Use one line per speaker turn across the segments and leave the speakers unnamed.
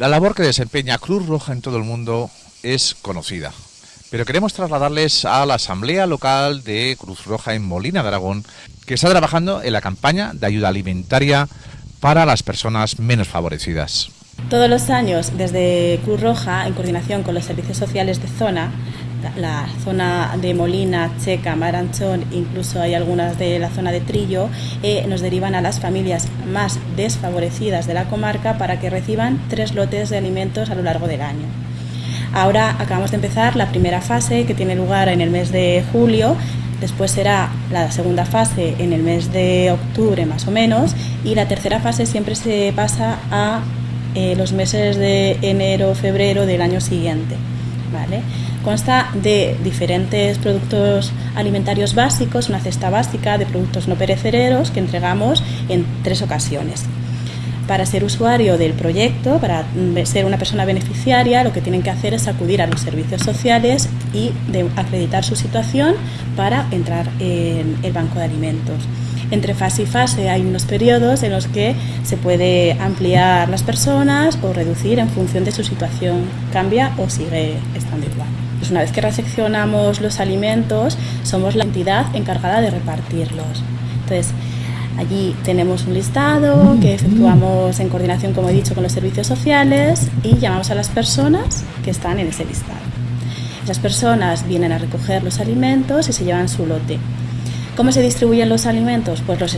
La labor que desempeña Cruz Roja en todo el mundo es conocida, pero queremos trasladarles a la Asamblea Local de Cruz Roja en Molina de Aragón, que está trabajando en la campaña de ayuda alimentaria para las personas menos favorecidas.
Todos los años, desde Cruz Roja, en coordinación con los servicios sociales de zona, la zona de Molina, Checa, Maranchón, incluso hay algunas de la zona de Trillo, eh, nos derivan a las familias más desfavorecidas de la comarca para que reciban tres lotes de alimentos a lo largo del año. Ahora acabamos de empezar la primera fase que tiene lugar en el mes de julio después será la segunda fase en el mes de octubre más o menos y la tercera fase siempre se pasa a eh, los meses de enero, febrero del año siguiente. ¿vale? Consta de diferentes productos alimentarios básicos, una cesta básica de productos no perecederos que entregamos en tres ocasiones. Para ser usuario del proyecto, para ser una persona beneficiaria, lo que tienen que hacer es acudir a los servicios sociales y acreditar su situación para entrar en el banco de alimentos. Entre fase y fase hay unos periodos en los que se puede ampliar las personas o reducir en función de su situación. Cambia o sigue estando. Pues una vez que recepcionamos los alimentos, somos la entidad encargada de repartirlos. Entonces, Allí tenemos un listado que efectuamos en coordinación, como he dicho, con los servicios sociales y llamamos a las personas que están en ese listado. Esas personas vienen a recoger los alimentos y se llevan su lote. ¿Cómo se distribuyen los alimentos? Pues los,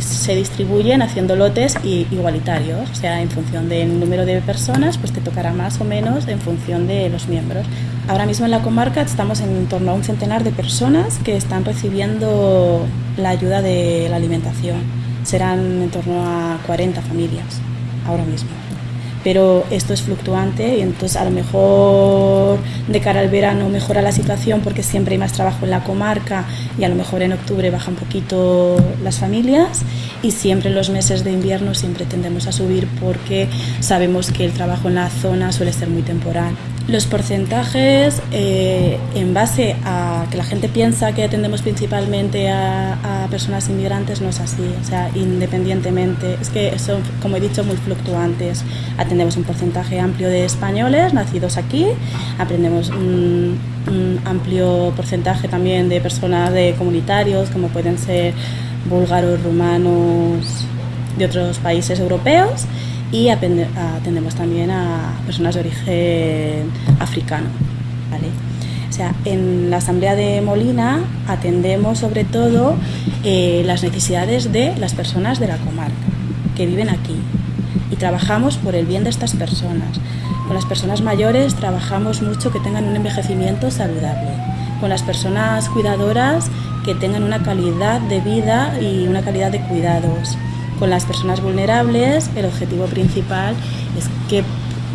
se distribuyen haciendo lotes igualitarios, o sea, en función del número de personas, pues te tocará más o menos en función de los miembros. Ahora mismo en la comarca estamos en torno a un centenar de personas que están recibiendo la ayuda de la alimentación. Serán en torno a 40 familias ahora mismo pero esto es fluctuante y entonces a lo mejor de cara al verano mejora la situación porque siempre hay más trabajo en la comarca y a lo mejor en octubre baja un poquito las familias y siempre en los meses de invierno siempre tendemos a subir porque sabemos que el trabajo en la zona suele ser muy temporal. Los porcentajes, eh, en base a que la gente piensa que atendemos principalmente a, personas inmigrantes, no es así. O sea, independientemente, es que son, como he dicho, muy fluctuantes. Atendemos un porcentaje amplio de españoles nacidos aquí, aprendemos un, un amplio porcentaje también de personas de comunitarios, como pueden ser búlgaros, rumanos, de otros países europeos y atendemos también a personas de origen africano. ¿vale? O sea, en la Asamblea de Molina atendemos sobre todo eh, las necesidades de las personas de la comarca que viven aquí y trabajamos por el bien de estas personas. Con las personas mayores trabajamos mucho que tengan un envejecimiento saludable. Con las personas cuidadoras que tengan una calidad de vida y una calidad de cuidados con las personas vulnerables el objetivo principal es que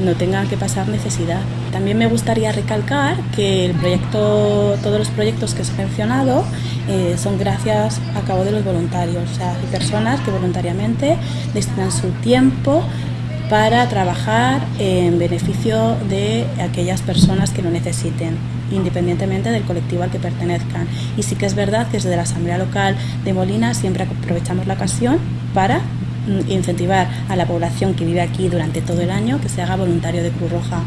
no tengan que pasar necesidad. También me gustaría recalcar que el proyecto, todos los proyectos que os he mencionado eh, son gracias a cabo de los voluntarios, o sea, hay personas que voluntariamente destinan su tiempo para trabajar en beneficio de aquellas personas que lo necesiten independientemente del colectivo al que pertenezcan. Y sí que es verdad que desde la Asamblea Local de Molina siempre aprovechamos la ocasión para mm, incentivar a la población que vive aquí durante todo el año que se haga voluntario de Cruz Roja